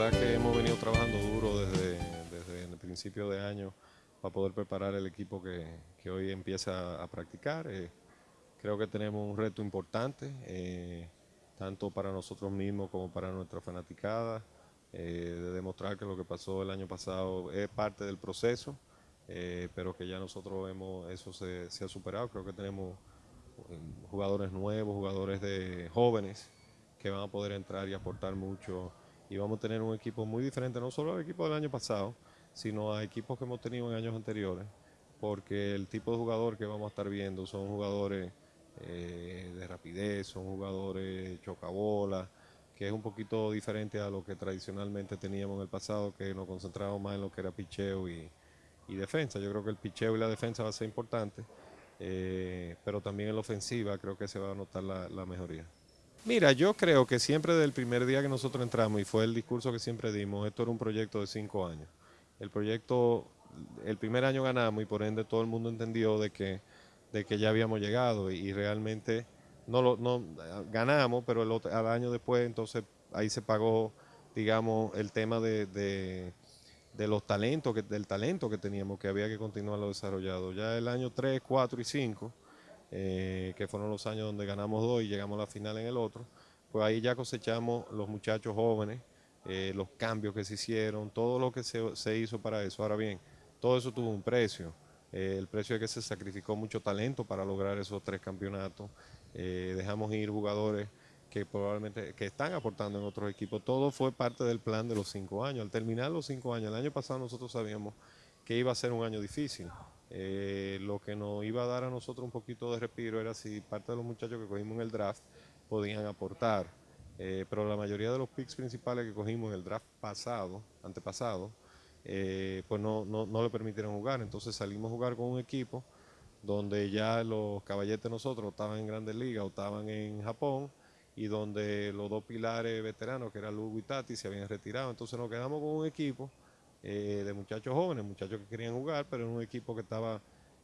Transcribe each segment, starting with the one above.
verdad que hemos venido trabajando duro desde, desde el principio de año para poder preparar el equipo que, que hoy empieza a practicar. Eh, creo que tenemos un reto importante, eh, tanto para nosotros mismos como para nuestra fanaticada, eh, de demostrar que lo que pasó el año pasado es parte del proceso, pero que ya nosotros hemos, eso se, se ha superado. Creo que tenemos jugadores nuevos, jugadores de jóvenes que van a poder entrar y aportar mucho y vamos a tener un equipo muy diferente, no solo al equipo del año pasado, sino a equipos que hemos tenido en años anteriores, porque el tipo de jugador que vamos a estar viendo son jugadores eh, de rapidez, son jugadores chocabola, que es un poquito diferente a lo que tradicionalmente teníamos en el pasado, que nos concentrábamos más en lo que era picheo y, defensa. Yo creo que el picheo y la defensa va a ser importante, eh, pero también en la ofensiva creo que se va a notar la mejoría. Mira, yo creo que siempre desde el primer día que nosotros entramos, y fue el discurso que siempre dimos, esto era un proyecto de cinco años. El proyecto, el primer año ganamos y por ende todo el mundo entendió de que, de que ya habíamos llegado y, realmente no lo no, ganamos, pero el otro, al año después entonces ahí se pagó, digamos, el tema de, de, de los talentos, que, del talento que teníamos, que había que continuarlo desarrollado. Ya el año 3, 4 y 5 eh, que fueron los años donde ganamos dos y llegamos a la final en el otro, pues ahí ya cosechamos los muchachos jóvenes, eh, los cambios que se hicieron, todo lo que se, hizo para eso. Ahora bien, todo eso tuvo un precio. Eh, el precio es que se sacrificó mucho talento para lograr esos tres campeonatos. dejamos ir jugadores que probablemente que están aportando en otros equipos. Todo fue parte del plan de los cinco años. Al terminar los cinco años, el año pasado nosotros sabíamos que iba a ser un año difícil. Eh, lo que nos iba a dar a nosotros un poquito de respiro era si parte de los muchachos que cogimos en el draft podían aportar. Eh, pero la mayoría de los picks principales que cogimos en el draft pasado, antepasado, eh, pues no, no, le permitieron jugar. Entonces salimos a jugar con un equipo donde ya los caballetes nosotros estaban en Grandes Ligas o estaban en Japón y donde los dos pilares veteranos, que eran Lugo y Tati, se habían retirado. Entonces nos quedamos con un equipo eh, de muchachos jóvenes, muchachos que querían jugar, pero en un equipo que estaba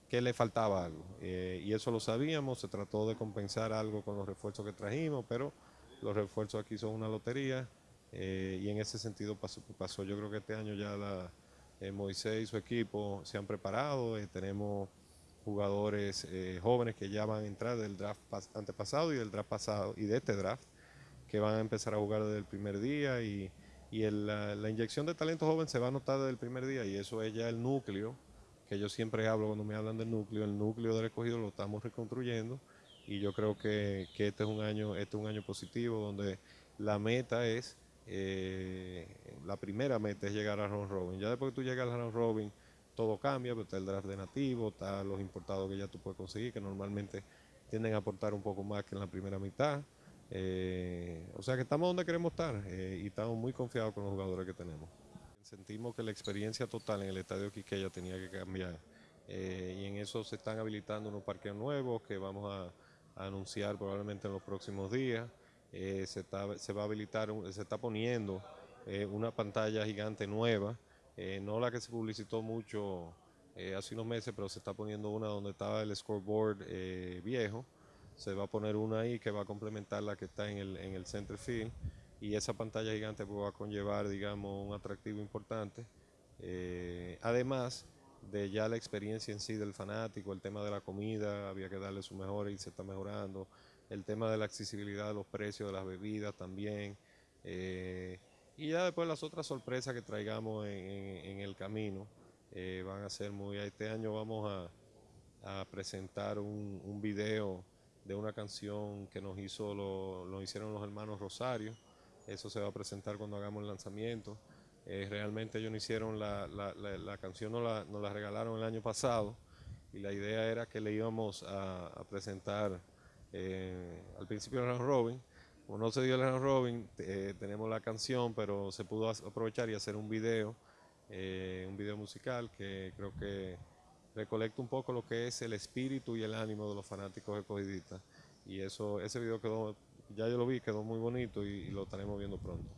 que le faltaba algo. Eh, y eso lo sabíamos, se trató de compensar algo con los refuerzos que trajimos, pero los refuerzos aquí son una lotería eh, y en ese sentido pasó, pasó. Yo creo que este año ya la, Moisés y su equipo se han preparado, tenemos jugadores jóvenes que ya van a entrar del draft antepasado y del draft pasado y de este draft que van a empezar a jugar desde el primer día y y la, inyección de talento joven se va a notar desde el primer día y eso es ya el núcleo, que yo siempre hablo cuando me hablan del núcleo, el núcleo del recogido lo estamos reconstruyendo y yo creo que, este es un año este es un año positivo donde la meta es, eh, la primera meta es llegar a round robin. Ya después que tú llegas al round robin, todo cambia, pero pues está el draft de nativo, está los importados que ya tú puedes conseguir, que normalmente tienden a aportar un poco más que en la primera mitad. Eh, o sea que estamos donde queremos estar eh, y estamos muy confiados con los jugadores que tenemos. Sentimos que la experiencia total en el estadio Quiqueya tenía que cambiar eh, y en eso se están habilitando unos parques nuevos que vamos a, anunciar probablemente en los próximos días. está, se va a habilitar, se está poniendo una pantalla gigante nueva, no la que se publicitó mucho hace unos meses, pero se está poniendo una donde estaba el scoreboard viejo se va a poner una ahí que va a complementar la que está en el, en el center field y esa pantalla gigante pues, va a conllevar, digamos, un atractivo importante. Eh, además de ya la experiencia en sí del fanático, el tema de la comida, había que darle su mejor y se está mejorando, el tema de la accesibilidad de los precios de las bebidas también, eh, y ya después las otras sorpresas que traigamos en, el camino eh, van a ser muy... Este año vamos a, presentar un, un video de una canción que nos hizo lo, hicieron los hermanos Rosario. Eso se va a presentar cuando hagamos el lanzamiento. Eh, realmente ellos no hicieron la, la, canción, nos la, nos la, regalaron el año pasado y la idea era que le íbamos a, presentar eh, al principio de robin. Como no se dio el round robin, eh, tenemos la canción, pero se pudo aprovechar y hacer un video, un video musical que creo que recolecto un poco lo que es el espíritu y el ánimo de los fanáticos escogidistas. Y eso, ese video quedó, ya yo lo vi, quedó muy bonito y, y lo estaremos viendo pronto.